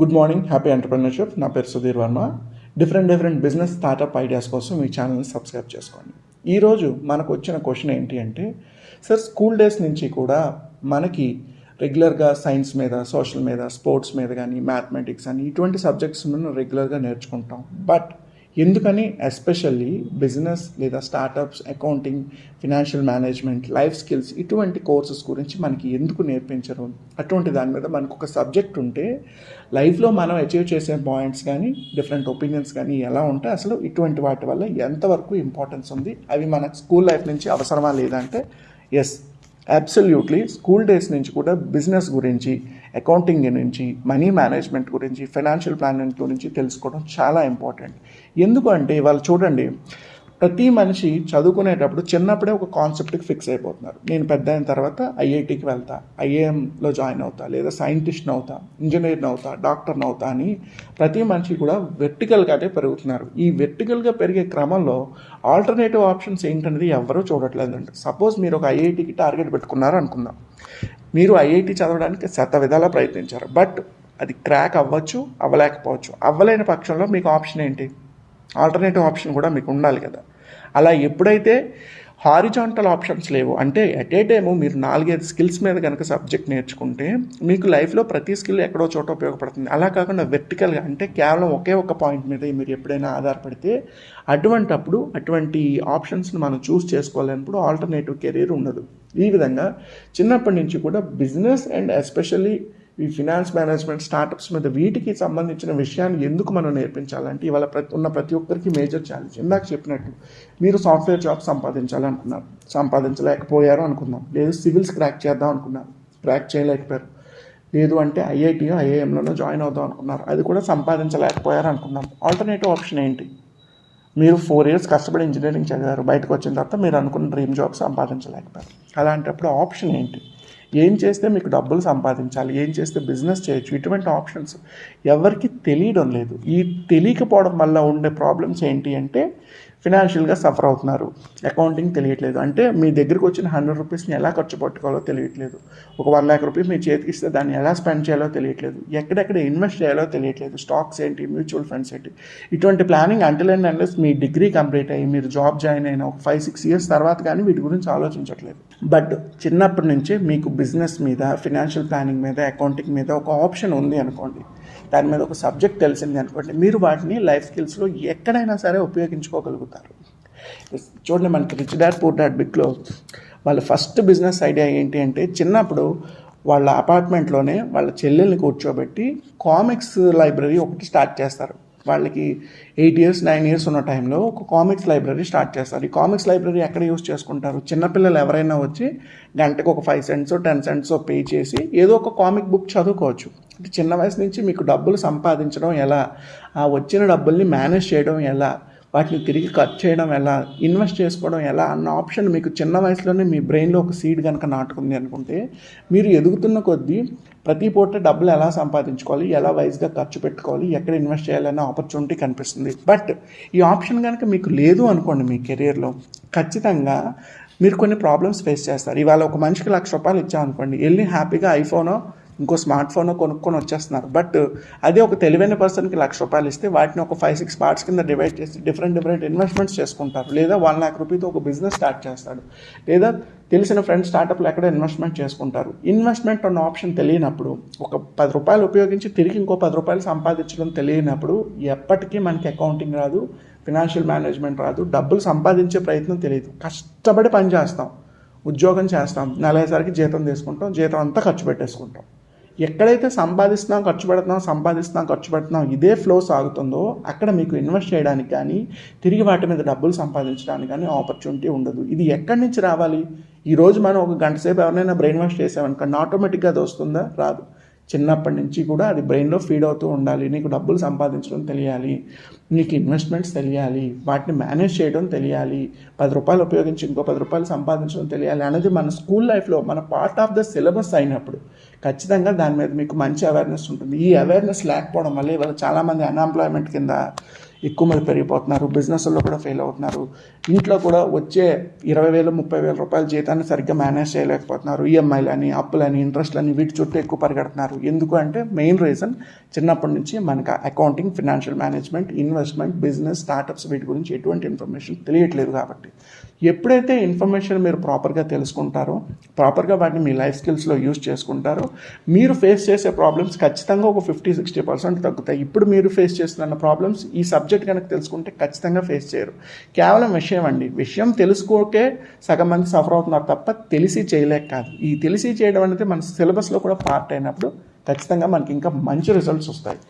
Good morning happy entrepreneurship. నా పేరు Sudheer Varma. Different different business startup ideas కోసం ఈ ఛానల్ని సబ్స్క్రైబ్ చేసుకోండి. ఈరోజు మనకు వచ్చిన క్వశ్చన్ ఏంటి అంటే సార్ స్కూల్ డేస్ నుంచి కూడా మనకి రెగ్యులర్గా సైన్స్ మీద సోషల్ మీద స్పోర్ట్స్ మీద కానీ మ్యాథమెటిక్స్ అని ఇటువంటి సబ్జెక్ట్స్ మనం రెగ్యులర్గా నేర్చుకుంటాం. బట్ ఎందుకని ఎస్పెషల్లీ బిజినెస్ లేదా startups accounting financial management life skills ఇటువంటి కోర్సెస్ గురించి మనకి ఎందుకు నేర్పించరు? అటువంటి దాని మీద మనకు ఒక సబ్జెక్ట్ ఉంటే లైఫ్లో మనం అచీవ్ చేసే పాయింట్స్ కానీ డిఫరెంట్ ఒపీనియన్స్ కానీ ఎలా ఉంటే అసలు ఇటువంటి వాటి వల్ల ఎంతవరకు ఇంపార్టెన్స్ ఉంది? అవి మన స్కూల్ లైఫ్ నుంచి అవసరమా లేదంటే ఎస్ అబ్సల్యూట్లీ స్కూల్ డేస్ నుంచి కూడా బిజినెస్ గురించి అకౌంటింగ్ గురించి మనీ మేనేజ్మెంట్ గురించి ఫైనాన్షియల్ ప్లానింగ్ గురించి తెలుసుకోవడం చాలా ఇంపార్టెంట్. ఎందుకంటే వాళ్ళు చూడండి ప్రతి మనిషి చదువుకునేటప్పుడు చిన్నప్పుడే ఒక కాన్సెప్ట్కి ఫిక్స్ అయిపోతున్నారు. నేను పెద్ద అయిన తర్వాత ఐఐటికి వెళ్తా ఐఏఎంలో జాయిన్ అవుతా లేదా సైంటిస్ట్ని అవుతా ఇంజనీర్ని అవుతా డాక్టర్ని అవుతా అని ప్రతి మనిషి కూడా వెర్టికల్గానే పెరుగుతున్నారు. ఈ వెర్టికల్గా పెరిగే క్రమంలో ఆల్టర్నేటివ్ ఆప్షన్స్ ఏంటనేది ఎవరూ చూడట్లేదండి. సపోజ్ మీరు ఒక ఐఐటికి టార్గెట్ పెట్టుకున్నారు అనుకుందాం మీరు ఐఐటి చదవడానికి శత విధాలా ప్రయత్నించారు. బట్ అది క్రాక్ అవ్వచ్చు అవ్వలేకపోవచ్చు. అవ్వలేని పక్షంలో మీకు ఆప్షన్ ఏంటి? ఆల్టర్నేటివ్ ఆప్షన్ కూడా మీకు ఉండాలి కదా. అలా ఎప్పుడైతే హారిజాంటల్ ఆప్షన్స్ లేవు. అంటే ఎట్ ఏ టైము మీరు నాలుగైదు స్కిల్స్ మీద కనుక సబ్జెక్ట్ నేర్చుకుంటే మీకు లైఫ్లో ప్రతి స్కిల్ ఎక్కడో చోట ఉపయోగపడుతుంది. అలా కాకుండా వెర్టికల్గా అంటే కేవలం ఒకే ఒక పాయింట్ మీద మీరు ఎప్పుడైనా ఆధారపడితే అటువంటప్పుడు అటువంటి ఆప్షన్స్ని మనం చూస్ చేసుకోవాలన్నప్పుడు ఆల్టర్నేటివ్ కెరీర్ ఉండదు. ఈ విధంగా చిన్నప్పటి నుంచి కూడా బిజినెస్ అండ్ ఎస్పెషల్లీ ఈ ఫినాన్స్ మేనేజ్మెంట్ స్టార్టప్స్ మీద వీటికి సంబంధించిన విషయాన్ని ఎందుకు మనం నేర్పించాలంటే ఇవాళ ప్రతి ఉన్న ప్రతి ఒక్కరికి మేజర్ ఛాలెంజ్. ఇందాక చెప్పినట్టు మీరు సాఫ్ట్వేర్ జాబ్ సంపాదించాలనుకున్నారు. సంపాదించలేకపోయారు అనుకుందాం. లేదు సివిల్స్ క్రాక్ చేద్దాం అనుకున్నారు. క్రాక్ చేయలేకపోయారు. లేదు అంటే ఐఐటి ఐఐఎంలోనో జాయిన్ అవుదాం అనుకున్నారు. అది కూడా సంపాదించలేకపోయారు అనుకుందాం. ఆల్టర్నేటివ్ ఆప్షన్ ఏంటి? మీరు ఫోర్ ఇయర్స్ కష్టపడి ఇంజనీరింగ్ చదివారు. బయటకు వచ్చిన తర్వాత మీరు అనుకున్న డ్రీమ్ జాబ్ సంపాదించలేకపోయారు. అలాంటప్పుడు ఆప్షన్ ఏంటి? ఏం చేస్తే మీకు డబ్బులు సంపాదించాలి ఏం చేస్తే బిజినెస్ చేయొచ్చు ఇటువంటి ఆప్షన్స్ ఎవరికి తెలియడం లేదు. ఈ తెలియకపోవడం వల్ల ఉండే ప్రాబ్లమ్స్ ఏంటి అంటే ఫినాన్షియల్గా సఫర్ అవుతున్నారు. అకౌంటింగ్ తెలియట్లేదు. అంటే మీ దగ్గరికి వచ్చిన హండ్రెడ్ రూపీస్ని ఎలా ఖర్చు పెట్టుకోవాలో తెలియట్లేదు. ఒక వన్ ల్యాక్ రూపీస్ మీ చేతికి ఇస్తే దాన్ని ఎలా స్పెండ్ చేయాలో తెలియట్లేదు. ఎక్కడెక్కడ ఇన్వెస్ట్ చేయాలో తెలియట్లేదు. స్టాక్స్ ఏంటి? మ్యూచువల్ ఫండ్స్ ఏంటి? ఇటువంటి ప్లానింగ్ అంటిల్ అండ్ అన్లెస్ మీ డిగ్రీ కంప్లీట్ అయ్యి మీరు జాబ్ జాయిన్ అయిన ఒక ఫైవ్ సిక్స్ ఇయర్స్ తర్వాత కానీ వీటి గురించి ఆలోచించట్లేదు. బట్ చిన్నప్పటి నుంచే మీకు బిజినెస్ మీద ఫినాన్షియల్ ప్లానింగ్ మీద అకౌంటింగ్ మీద ఒక ఆప్షన్ ఉంది అనుకోండి. దాని మీద ఒక సబ్జెక్ట్ తెలిసింది అనుకోండి మీరు వాటిని లైఫ్ స్కిల్స్లో ఎక్కడైనా సరే ఉపయోగించుకోగలుగుతారు. చూడండి మనకి రిచ్ డాడ్ పూర్ డాడ్ బిక్లో వాళ్ళ ఫస్ట్ బిజినెస్ ఐడియా ఏంటి అంటే చిన్నప్పుడు వాళ్ళ అపార్ట్మెంట్లోనే వాళ్ళ చెల్లెల్ని కూర్చోబెట్టి కామిక్స్ లైబ్రరీ ఒకటి స్టార్ట్ చేస్తారు. వాళ్ళకి ఎయిట్ ఇయర్స్ నైన్ ఇయర్స్ ఉన్న టైంలో ఒక కామిక్స్ లైబ్రరీ స్టార్ట్ చేస్తారు. ఈ కామిక్స్ లైబ్రరీ ఎక్కడ యూస్ చేసుకుంటారు? చిన్నపిల్లలు ఎవరైనా వచ్చి గంటకు ఒక five cents ten cents pay చేసి ఏదో ఒక కామిక్ బుక్ చదువుకోవచ్చు. అంటే చిన్న వయసు నుంచి మీకు డబ్బులు సంపాదించడం ఎలా? ఆ వచ్చిన డబ్బుల్ని మేనేజ్ చేయడం ఎలా? వాటిని తిరిగి ఖర్చు చేయడం ఎలా ఇన్వెస్ట్ చేసుకోవడం ఎలా అన్న ఆప్షన్ మీకు చిన్న వయసులోనే మీ బ్రెయిన్లో ఒక సీడ్ కనుక నాటుకుంది అనుకుంటే మీరు ఎదుగుతున్న కొద్దీ ప్రతి పూట డబ్బులు ఎలా సంపాదించుకోవాలి ఎలా వైజ్గా ఖర్చు పెట్టుకోవాలి ఎక్కడ ఇన్వెస్ట్ చేయాలనే ఆపర్చునిటీ కనిపిస్తుంది. బట్ ఈ ఆప్షన్ కనుక మీకు లేదు అనుకోండి మీ కెరియర్లో ఖచ్చితంగా మీరు కొన్ని ప్రాబ్లమ్స్ ఫేస్ చేస్తారు. ఇవాళ ఒక మనిషికి లక్ష రూపాయలు ఇచ్చామనుకోండి వెళ్ళి హ్యాపీగా ఐఫోనో ఇంకో స్మార్ట్ ఫోన్ కొనుక్కొని వచ్చేస్తున్నారు. బట్ అదే ఒక తెలివైన పర్సన్కి లక్ష రూపాయలు ఇస్తే వాటిని ఒక ఫైవ్ సిక్స్ పార్ట్స్ కింద డివైడ్ చేసి డిఫరెంట్ డిఫరెంట్ ఇన్వెస్ట్మెంట్స్ చేసుకుంటారు. లేదా వన్ ల్యాక్ రూపీతో ఒక బిజినెస్ స్టార్ట్ చేస్తాడు. లేదా తెలిసిన ఫ్రెండ్స్ స్టార్టప్లు ఎక్కడ ఇన్వెస్ట్మెంట్ చేసుకుంటారు. ఇన్వెస్ట్మెంట్ అన్న ఆప్షన్ తెలియనప్పుడు ఒక పది రూపాయలు ఉపయోగించి తిరిగి ఇంకో పది రూపాయలు సంపాదించడం తెలియనప్పుడు ఎప్పటికీ మనకి అకౌంటింగ్ రాదు ఫినాన్షియల్ మేనేజ్మెంట్ రాదు డబ్బులు సంపాదించే ప్రయత్నం తెలియదు. కష్టపడి పని చేస్తాం ఉద్యోగం చేస్తాం నెలసరికి జీతం తీసుకుంటాం జీతం అంతా ఖర్చు పెట్టేసుకుంటాం. ఎక్కడైతే సంపాదిస్తున్నాం ఖర్చు పెడుతున్నాం సంపాదిస్తున్నాం ఖర్చు పెడుతున్నాం ఇదే ఫ్లో సాగుతుందో అక్కడ మీకు ఇన్వెస్ట్ చేయడానికి కానీ తిరిగి వాటి మీద డబ్బులు సంపాదించడానికి కానీ ఆపర్చునిటీ ఉండదు. ఇది ఎక్కడి నుంచి రావాలి? ఈరోజు మనం ఒక గంట సేపు ఎవరినైనా బ్రెయిన్ వాష్ చేసామనుకోండి ఆటోమేటిక్గా అది వస్తుందా? రాదు. చిన్నప్పటి నుంచి కూడా అది బ్రెయిన్లో ఫీడ్ అవుతూ ఉండాలి. నీకు డబ్బులు సంపాదించడం తెలియాలి. నీకు ఇన్వెస్ట్మెంట్స్ తెలియాలి. వాటిని మేనేజ్ చేయడం తెలియాలి. పది రూపాయలు ఉపయోగించి ఇంకో పది రూపాయలు సంపాదించడం తెలియాలి అనేది మన స్కూల్ లైఫ్లో మన పార్ట్ ఆఫ్ ద సిలబస్ అయినప్పుడు ఖచ్చితంగా దాని మీద మీకు మంచి అవేర్నెస్ ఉంటుంది. ఈ అవేర్నెస్ లేకపోవడం వల్ల ఇవాళ చాలామంది అన్ఎంప్లాయ్మెంట్ కింద ఎక్కువ మంది పెరిగిపోతున్నారు బిజినెస్లో కూడా ఫెయిల్ అవుతున్నారు. ఇంట్లో కూడా వచ్చే ఇరవై వేలు ముప్పై వేల రూపాయల జీతాన్ని సరిగ్గా మేనేజ్ చేయలేకపోతున్నారు. ఈఎంఐలని అప్పులని ఇంట్రెస్ట్లని వీటి చుట్టూ ఎక్కువ పరిగెడుతున్నారు. ఎందుకు అంటే మెయిన్ రీజన్ చిన్నప్పటి నుంచి మనకు accounting financial management investment business startups వీటి గురించి ఎటువంటి ఇన్ఫర్మేషన్ తెలియట్లేదు కాబట్టి. ఎప్పుడైతే ఇన్ఫర్మేషన్ మీరు ప్రాపర్గా తెలుసుకుంటారో ప్రాపర్గా వాటిని మీ లైఫ్ స్కిల్స్లో యూజ్ చేసుకుంటారో మీరు ఫేస్ చేసే ప్రాబ్లమ్స్ ఖచ్చితంగా ఒక ఫిఫ్టీ సిక్స్టీ పర్సెంట్ తగ్గుతాయి. ఇప్పుడు మీరు ఫేస్ చేస్తున్న ప్రాబ్లమ్స్ ఈ సబ్జెక్ట్ కనుక తెలుసుకుంటే ఖచ్చితంగా ఫేస్ చేయరు. కేవలం విషయం అండి. విషయం తెలుసుకోకే సగం మంది సఫర్ అవుతున్నారు తప్ప తెలిసి చేయలేక కాదు. ఈ తెలిసి చేయడం అనేది మన సిలబస్లో కూడా పార్ట్ అయినప్పుడు ఖచ్చితంగా మనకి ఇంకా మంచి రిజల్ట్స్ వస్తాయి.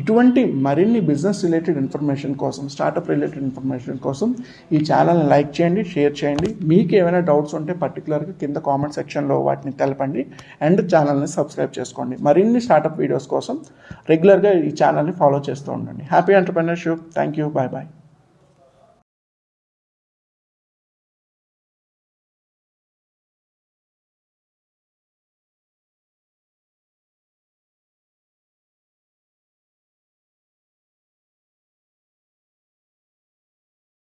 ఇటువంటి మరిన్ని బిజినెస్ రిలేటెడ్ ఇన్ఫర్మేషన్ కోసం స్టార్టప్ రిలేటెడ్ ఇన్ఫర్మేషన్ కోసం ఈ ఛానల్ని లైక్ చేయండి షేర్ చేయండి. మీకు ఏమైనా డౌట్స్ ఉంటే పర్టికులర్గా కింద కామెంట్ సెక్షన్లో వాటిని తెలపండి అండ్ ఛానల్ని సబ్స్క్రైబ్ చేసుకోండి. మరిన్ని స్టార్టప్ వీడియోస్ కోసం రెగ్యులర్గా ఈ ఛానల్ని ఫాలో చేస్తూ ఉండండి. Happy entrepreneurship thank you bye bye